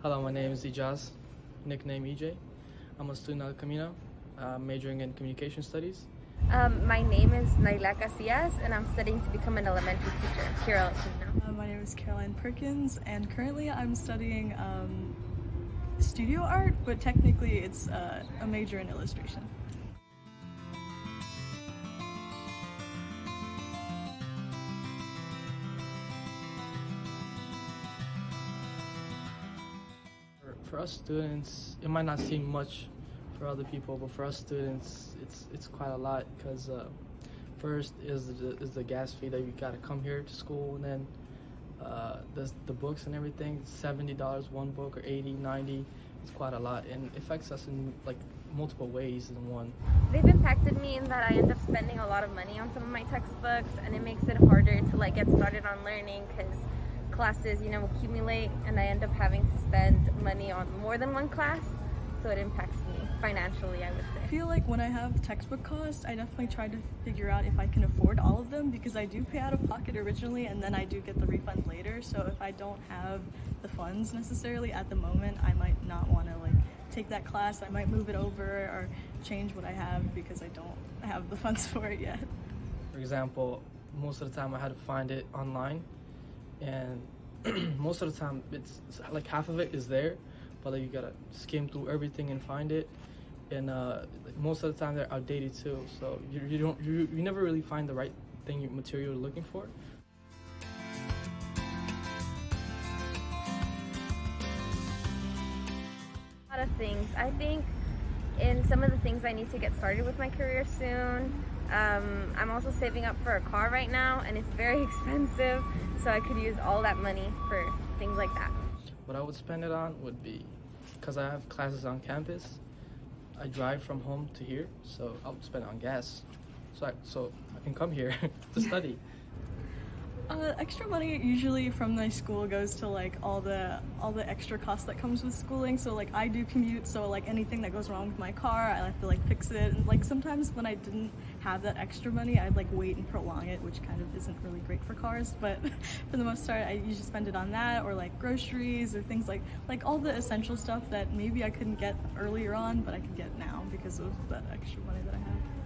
Hello, my name is Ijaz, nickname EJ. I'm a student at Camino, uh, majoring in communication studies. Um, my name is Naila Casillas, and I'm studying to become an elementary teacher here at Camino. Uh, my name is Caroline Perkins, and currently I'm studying um, studio art, but technically it's uh, a major in illustration. For, us students, it might not seem much for other people, but for us students, it's it's quite a lot because uh, first is the, is the gas fee that you got to come here to school, and then uh, the the books and everything. Seventy dollars one book or 80, 90. It's quite a lot, and affects us in like multiple ways in one. They've impacted me in that I end up spending a lot of money on some of my textbooks, and it makes it harder to like get started on learning because classes, you know, accumulate, and I end up having to spend money on more than one class, so it impacts me financially, I would say. I feel like when I have textbook costs, I definitely try to figure out if I can afford all of them because I do pay out of pocket originally and then I do get the refund later. So if I don't have the funds necessarily at the moment, I might not want to like take that class. I might move it over or change what I have because I don't have the funds for it yet. For example, most of the time I had to find it online, and most of the time it's like half of it is there, but like you gotta skim through everything and find it. And uh, most of the time they're outdated too, so you, you don't you, you never really find the right thing material you're looking for. A lot of things. I think in some of the things I need to get started with my career soon. Um, I'm also saving up for a car right now, and it's very expensive, so I could use all that money for things like that. What I would spend it on would be, because I have classes on campus, I drive from home to here, so I would spend it on gas, so I, so I can come here to study. Uh, extra money usually from my school goes to like all the all the extra costs that comes with schooling. So like I do commute, so like anything that goes wrong with my car, I have to like fix it. And like sometimes when I didn't have that extra money, I'd like wait and prolong it, which kind of isn't really great for cars. But for the most part, I usually spend it on that or like groceries or things like like all the essential stuff that maybe I couldn't get earlier on, but I could get now because of that extra money that I have.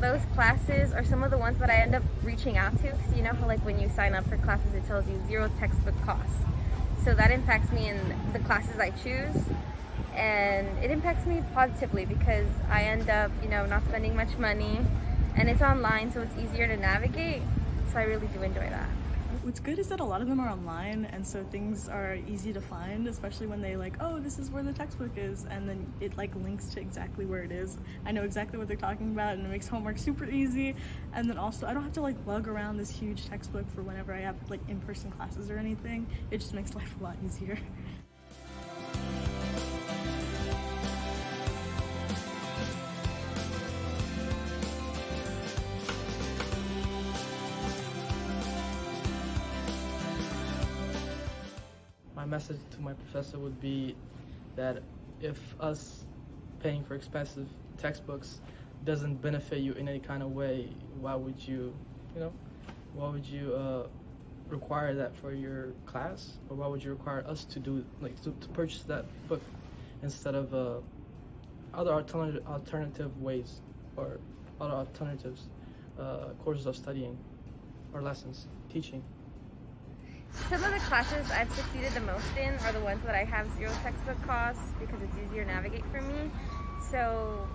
Those classes are some of the ones that I end up reaching out to because you know how like when you sign up for classes it tells you zero textbook costs. So that impacts me in the classes I choose and it impacts me positively because I end up, you know, not spending much money and it's online so it's easier to navigate. So I really do enjoy that. What's good is that a lot of them are online, and so things are easy to find, especially when they like, oh, this is where the textbook is, and then it like links to exactly where it is. I know exactly what they're talking about, and it makes homework super easy. And then also, I don't have to like lug around this huge textbook for whenever I have like in-person classes or anything. It just makes life a lot easier. message to my professor would be that if us paying for expensive textbooks doesn't benefit you in any kind of way, why would you, you know, why would you uh, require that for your class, or why would you require us to do like to, to purchase that book instead of uh, other alternative alternative ways or other alternatives uh, courses of studying or lessons teaching. Some of the classes I've succeeded the most in are the ones that I have zero textbook costs because it's easier to navigate for me. So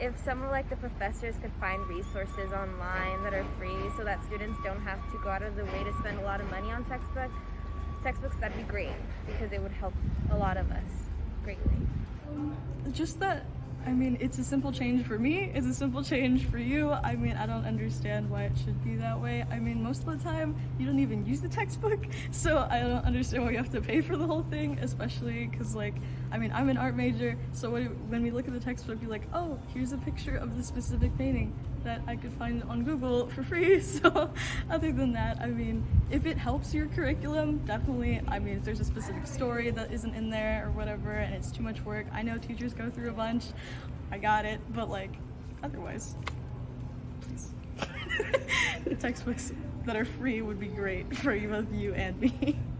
if some of like the professors could find resources online that are free so that students don't have to go out of the way to spend a lot of money on textbook textbooks that'd be great because it would help a lot of us greatly. just that I mean, it's a simple change for me, it's a simple change for you. I mean, I don't understand why it should be that way. I mean, most of the time, you don't even use the textbook, so I don't understand why you have to pay for the whole thing, especially because, like, I mean, I'm an art major, so when we look at the textbook, you're like, oh, here's a picture of the specific painting that I could find on Google for free. So other than that, I mean, if it helps your curriculum, definitely. I mean, if there's a specific story that isn't in there or whatever and it's too much work, I know teachers go through a bunch. I got it, but like, otherwise, please. Textbooks that are free would be great for both you and me.